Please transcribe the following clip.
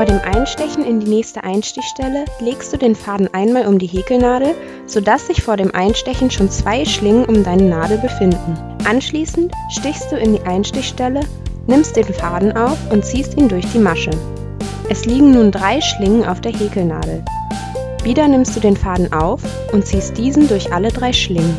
Vor dem Einstechen in die nächste Einstichstelle legst du den Faden einmal um die Häkelnadel, sodass sich vor dem Einstechen schon zwei Schlingen um deine Nadel befinden. Anschließend stichst du in die Einstichstelle, nimmst den Faden auf und ziehst ihn durch die Masche. Es liegen nun drei Schlingen auf der Häkelnadel. Wieder nimmst du den Faden auf und ziehst diesen durch alle drei Schlingen.